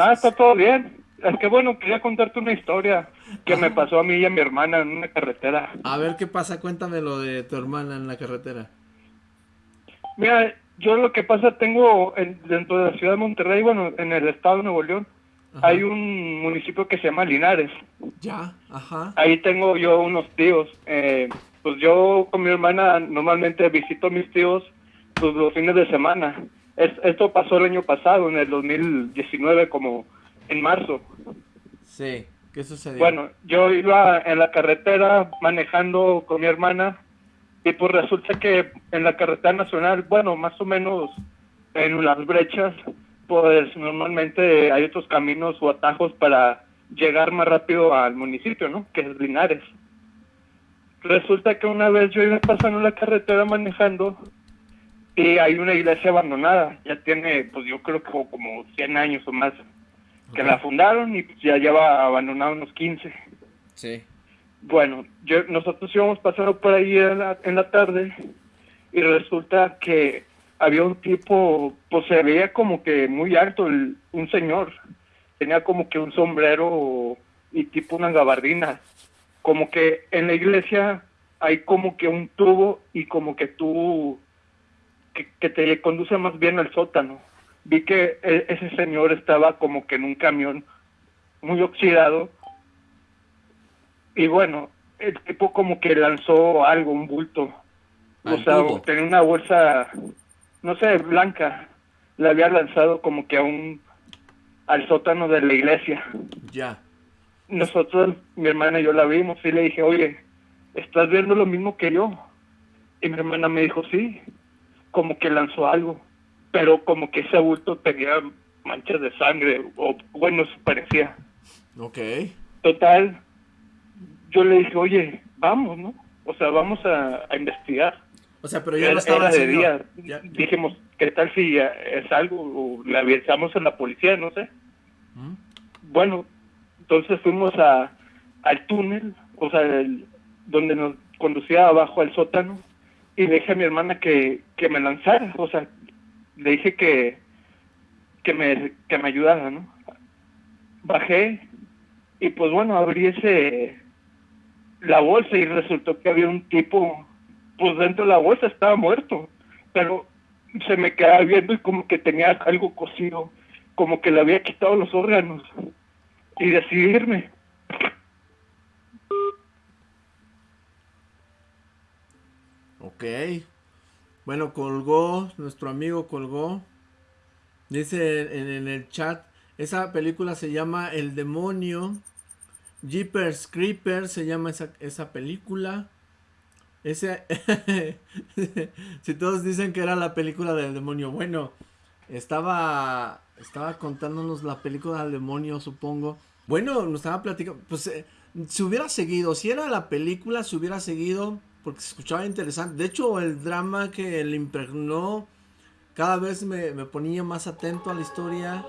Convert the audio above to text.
Ah, está todo bien. Es que bueno, quería contarte una historia que me pasó a mí y a mi hermana en una carretera. A ver qué pasa, cuéntame lo de tu hermana en la carretera. Mira, yo lo que pasa, tengo dentro de la ciudad de Monterrey, bueno, en el estado de Nuevo León, hay un municipio que se llama Linares. Ya, ajá. Ahí tengo yo unos tíos. Eh, pues yo con mi hermana normalmente visito a mis tíos pues, los fines de semana. Esto pasó el año pasado, en el 2019, como en marzo. Sí, ¿qué sucedió? Bueno, yo iba en la carretera manejando con mi hermana y pues resulta que en la carretera nacional, bueno, más o menos en las brechas, pues normalmente hay otros caminos o atajos para llegar más rápido al municipio, ¿no? Que es Linares. Resulta que una vez yo iba pasando la carretera manejando y hay una iglesia abandonada, ya tiene, pues yo creo que como 100 años o más, que la fundaron y ya lleva abandonada unos 15. Sí. Bueno, yo, nosotros íbamos pasando por ahí en la, en la tarde y resulta que había un tipo, pues se veía como que muy alto, un señor, tenía como que un sombrero y tipo una gabardina, como que en la iglesia hay como que un tubo y como que tú, que, que te conduce más bien al sótano. Vi que e, ese señor estaba como que en un camión muy oxidado y bueno, el tipo como que lanzó algo, un bulto. O sea, tenía una bolsa, no sé, blanca. La había lanzado como que a un, al sótano de la iglesia. Ya. Nosotros, mi hermana y yo la vimos y le dije, oye, ¿estás viendo lo mismo que yo? Y mi hermana me dijo, sí, como que lanzó algo, pero como que ese bulto tenía manchas de sangre, o bueno, parecía. Ok. Total, yo le dije, oye, vamos, ¿no? O sea, vamos a, investigar. O sea, pero ya no estaba de día. Dijimos, ¿qué tal si es algo? O le avisamos a la policía, no sé. ¿Mm? Bueno, entonces fuimos a, al túnel, o sea, donde nos conducía abajo al sótano, y le dije a mi hermana que, que me lanzara, o sea, le dije que, que, me, que me ayudara, ¿no? Bajé, y pues bueno, abrí ese, la bolsa y resultó que había un tipo, pues dentro de la bolsa estaba muerto, pero se me quedaba viendo y como que tenía algo cosido, como que le había quitado los órganos y decidirme. Ok. Bueno, colgó, nuestro amigo colgó. Dice en, el chat, esa película se llama El Demonio Jeepers Creepers se llama esa, esa película. Ese, si todos dicen que era la película del demonio, bueno, estaba, estaba contándonos la película del demonio, supongo. Bueno, nos estaba platicando, pues eh, si hubiera seguido, si era la película, se hubiera seguido, porque se escuchaba interesante. De hecho, el drama que le impregnó cada vez me, me ponía más atento a la historia.